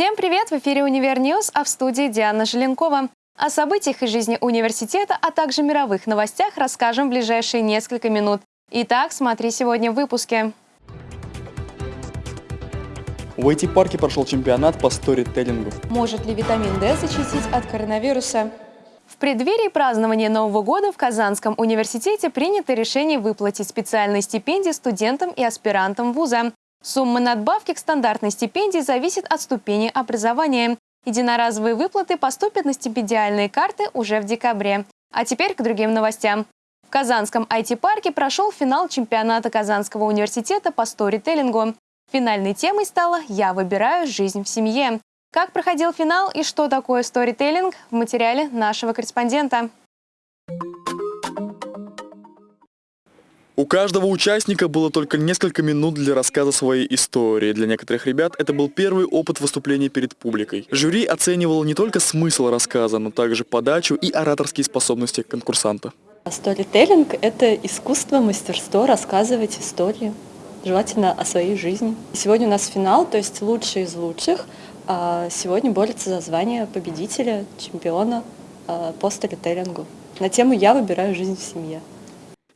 Всем привет! В эфире «Univer News», а в студии Диана Желенкова. О событиях из жизни университета, а также мировых новостях расскажем в ближайшие несколько минут. Итак, смотри сегодня в выпуске. В IT-парке прошел чемпионат по сторителлингу. Может ли витамин D защитить от коронавируса? В преддверии празднования Нового года в Казанском университете принято решение выплатить специальные стипендии студентам и аспирантам вуза. Сумма надбавки к стандартной стипендии зависит от ступени образования. Единоразовые выплаты поступят на стипендиальные карты уже в декабре. А теперь к другим новостям. В Казанском IT-парке прошел финал чемпионата Казанского университета по сторителлингу. Финальной темой стала «Я выбираю жизнь в семье». Как проходил финал и что такое сторителлинг в материале нашего корреспондента. У каждого участника было только несколько минут для рассказа своей истории. Для некоторых ребят это был первый опыт выступления перед публикой. Жюри оценивало не только смысл рассказа, но также подачу и ораторские способности конкурсанта. Сторителлинг – это искусство, мастерство рассказывать истории, желательно о своей жизни. Сегодня у нас финал, то есть лучшие из лучших. А сегодня борются за звание победителя, чемпиона а, по сторителлингу. На тему «Я выбираю жизнь в семье».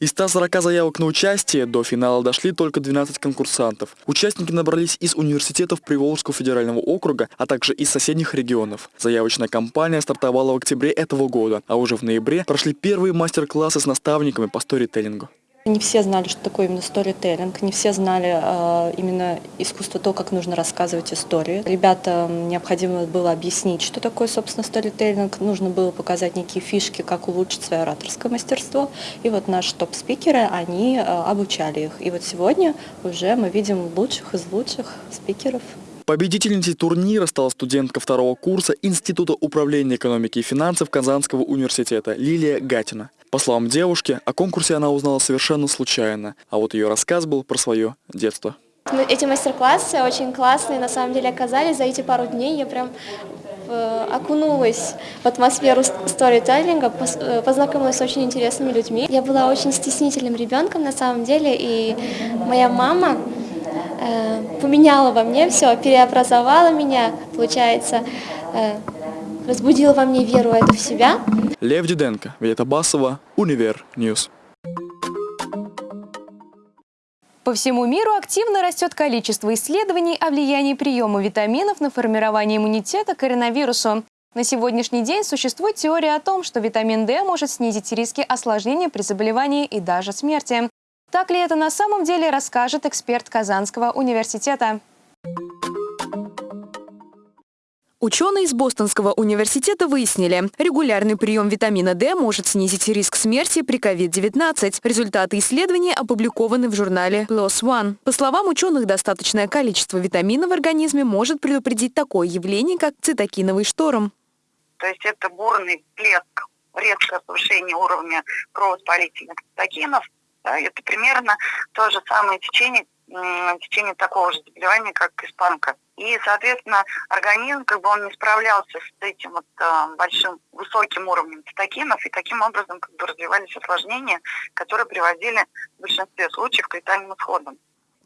Из 140 заявок на участие до финала дошли только 12 конкурсантов. Участники набрались из университетов Приволжского федерального округа, а также из соседних регионов. Заявочная кампания стартовала в октябре этого года, а уже в ноябре прошли первые мастер-классы с наставниками по сторителлингу. Не все знали, что такое именно сторителлинг, не все знали э, именно искусство то, как нужно рассказывать истории. Ребятам необходимо было объяснить, что такое, собственно, сторителлинг, нужно было показать некие фишки, как улучшить свое ораторское мастерство. И вот наши топ-спикеры, они э, обучали их. И вот сегодня уже мы видим лучших из лучших спикеров. Победительницей турнира стала студентка второго курса Института управления экономики и финансов Казанского университета Лилия Гатина. По словам девушки, о конкурсе она узнала совершенно случайно, а вот ее рассказ был про свое детство. Эти мастер-классы очень классные, на самом деле, оказались. За эти пару дней я прям э, окунулась в атмосферу сторителлинга, э, познакомилась с очень интересными людьми. Я была очень стеснительным ребенком на самом деле, и моя мама э, поменяла во мне все, переобразовала меня, получается, разбудила во мне веру эту в себя. Лев Диденко, Вета Басова, Univer News. По всему миру активно растет количество исследований о влиянии приема витаминов на формирование иммунитета к коронавирусу. На сегодняшний день существует теория о том, что витамин D может снизить риски осложнений при заболевании и даже смерти. Так ли это на самом деле, расскажет эксперт Казанского университета. Ученые из Бостонского университета выяснили, регулярный прием витамина D может снизить риск смерти при COVID-19. Результаты исследования опубликованы в журнале PLOS ONE. По словам ученых, достаточное количество витамина в организме может предупредить такое явление, как цитокиновый шторм. То есть это бурный плеск, резкое повышение уровня крововоспалительных цитокинов. Да, это примерно то же самое течение, течение такого же заболевания, как испанка. И, соответственно, организм, как бы он не справлялся с этим вот э, большим, высоким уровнем цитокинов, и таким образом как бы развивались осложнения, которые приводили в большинстве случаев к летальным исходам.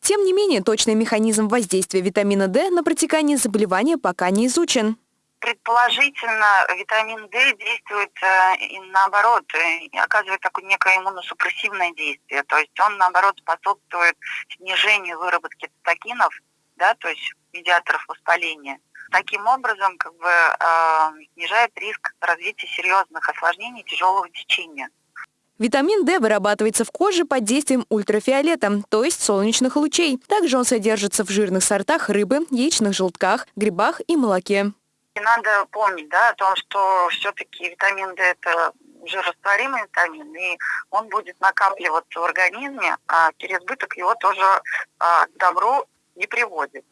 Тем не менее, точный механизм воздействия витамина D на протекание заболевания пока не изучен. Предположительно, витамин D действует э, наоборот, и оказывает такое некое иммуносупрессивное действие. То есть он, наоборот, способствует снижению выработки цитокинов, да, то есть медиаторов воспаления. Таким образом, как бы э, снижает риск развития серьезных осложнений тяжелого течения. Витамин D вырабатывается в коже под действием ультрафиолета, то есть солнечных лучей. Также он содержится в жирных сортах рыбы, яичных желтках, грибах и молоке. И надо помнить да, о том, что все-таки витамин D – это жирорастворимый витамин, и он будет накапливаться в организме, а переизбыток его тоже а, к добру не приводит.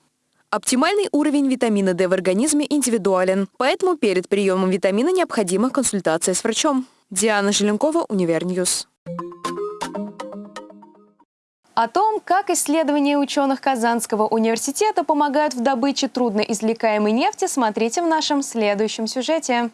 Оптимальный уровень витамина D в организме индивидуален, поэтому перед приемом витамина необходима консультация с врачом. Диана Желенкова, Univer News. О том, как исследования ученых Казанского университета помогают в добыче трудноизвлекаемой нефти, смотрите в нашем следующем сюжете.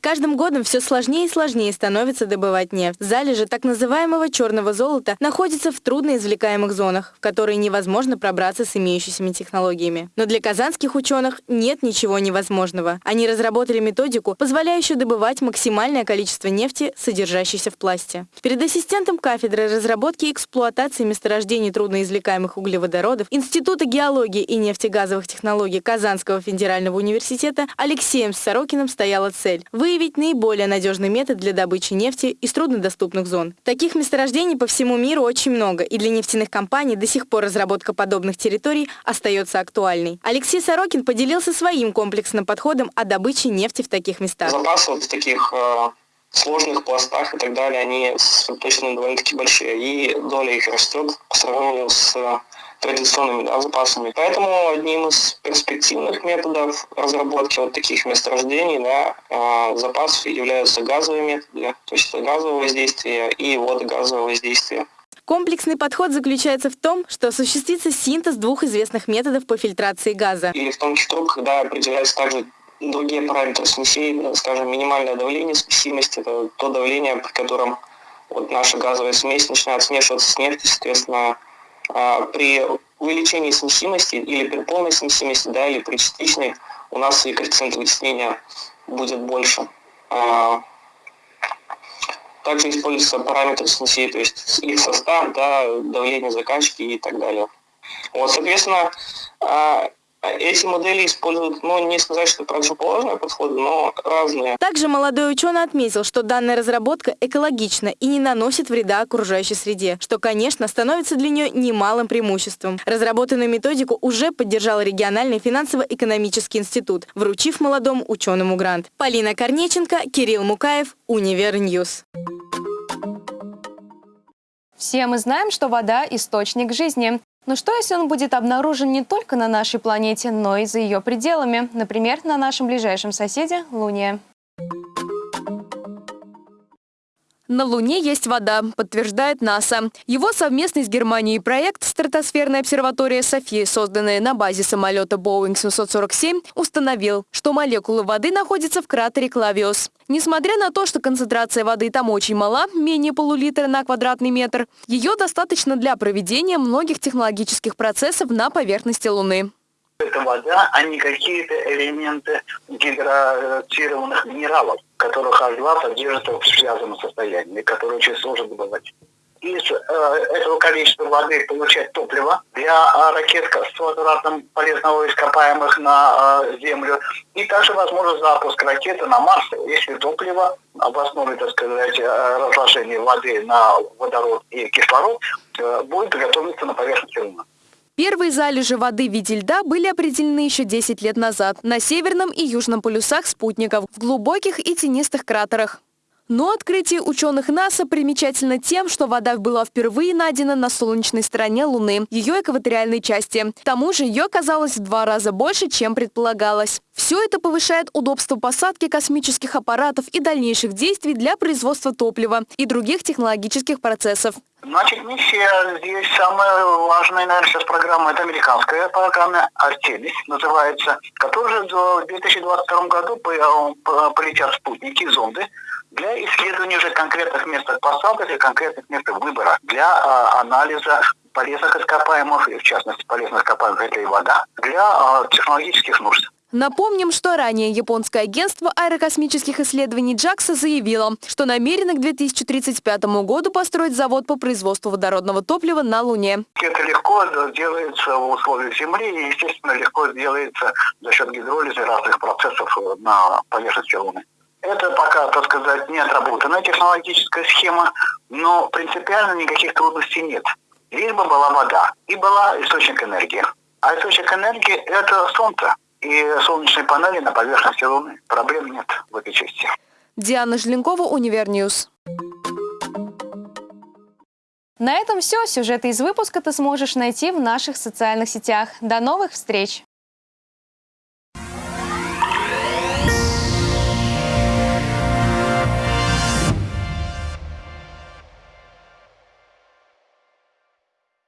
Каждым годом все сложнее и сложнее становится добывать нефть. Залежи так называемого черного золота находятся в трудноизвлекаемых зонах, в которые невозможно пробраться с имеющимися технологиями. Но для казанских ученых нет ничего невозможного. Они разработали методику, позволяющую добывать максимальное количество нефти, содержащейся в пласте. Перед ассистентом кафедры разработки и эксплуатации месторождений трудноизвлекаемых углеводородов Института геологии и нефтегазовых технологий Казанского федерального университета Алексеем Сорокиным стояла цель – выявить наиболее надежный метод для добычи нефти из труднодоступных зон. Таких месторождений по всему миру очень много, и для нефтяных компаний до сих пор разработка подобных территорий остается актуальной. Алексей Сорокин поделился своим комплексным подходом о добыче нефти в таких местах. Запасы вот таких э, сложных пластах и так далее, они точно довольно-таки большие, и доля их растет по сравнению с традиционными да, запасами. Поэтому одним из перспективных методов разработки вот таких месторождений да, э, запасов являются газовые методы, то есть газовое воздействие и водогазовое воздействие. Комплексный подход заключается в том, что осуществится синтез двух известных методов по фильтрации газа. Или в том числе, когда определяется также другие параметры смесей, скажем, минимальное давление смесимости, это то давление, при котором вот наша газовая смесь начинает смешиваться с нефтью, соответственно, а, при увеличении смесимости или при полной смесимости, да, или при частичной, у нас и коэффициент вытеснения будет больше. А, также используются параметры смесей, то есть их состав, да, давление закачки и так далее. Вот, соответственно, а, эти модели используют, ну, не сказать, что противоположные подходы, но разные. Также молодой ученый отметил, что данная разработка экологична и не наносит вреда окружающей среде, что, конечно, становится для нее немалым преимуществом. Разработанную методику уже поддержал региональный финансово-экономический институт, вручив молодому ученому грант. Полина Корнеченко, Кирилл Мукаев, Univer News. Все мы знаем, что вода – источник жизни. Но что, если он будет обнаружен не только на нашей планете, но и за ее пределами? Например, на нашем ближайшем соседе – Луне. На Луне есть вода, подтверждает НАСА. Его совместный с Германией проект «Стратосферная обсерватория Софии», созданная на базе самолета Boeing 747, установил, что молекулы воды находятся в кратере Клавиус. Несмотря на то, что концентрация воды там очень мала, менее полулитра на квадратный метр, ее достаточно для проведения многих технологических процессов на поверхности Луны. Это вода, а не какие-то элементы гидратированных минералов которых H2 содержит в связанном состоянии, которые очень сложно добывать. Из э, этого количества воды получать топливо для э, ракет с возвратом полезного ископаемых на э, Землю. И также возможно запуск ракеты на Марс, если топливо в основе, так сказать, э, разложения воды на водород и кислород э, будет готовиться на поверхности Луны. Первые залежи воды в виде льда были определены еще 10 лет назад на северном и южном полюсах спутников, в глубоких и тенистых кратерах. Но открытие ученых НАСА примечательно тем, что вода была впервые найдена на солнечной стороне Луны, ее экваториальной части. К тому же ее оказалось в два раза больше, чем предполагалось. Все это повышает удобство посадки космических аппаратов и дальнейших действий для производства топлива и других технологических процессов. Значит, миссия здесь самая важная, наверное, сейчас программа, это американская программа «Артемис» называется, которая в 2022 году полетят спутники, зонды, для исследования уже конкретных мест посадок и конкретных мест выбора для а, анализа полезных ископаемых, и в частности полезных ископаемых это и вода, для а, технологических нужд. Напомним, что ранее японское агентство аэрокосмических исследований JAXA заявило, что намерено к 2035 году построить завод по производству водородного топлива на Луне. Это легко делается в условиях Земли и, естественно, легко делается за счет гидролиза разных процессов на поверхности Луны. Это пока, так сказать, не отработанная технологическая схема, но принципиально никаких трудностей нет. Лишь бы была вода и была источник энергии. А источник энергии – это солнце и солнечные панели на поверхности Луны. Проблем нет в этой части. Диана Желенкова, Univer News. На этом все. Сюжеты из выпуска ты сможешь найти в наших социальных сетях. До новых встреч!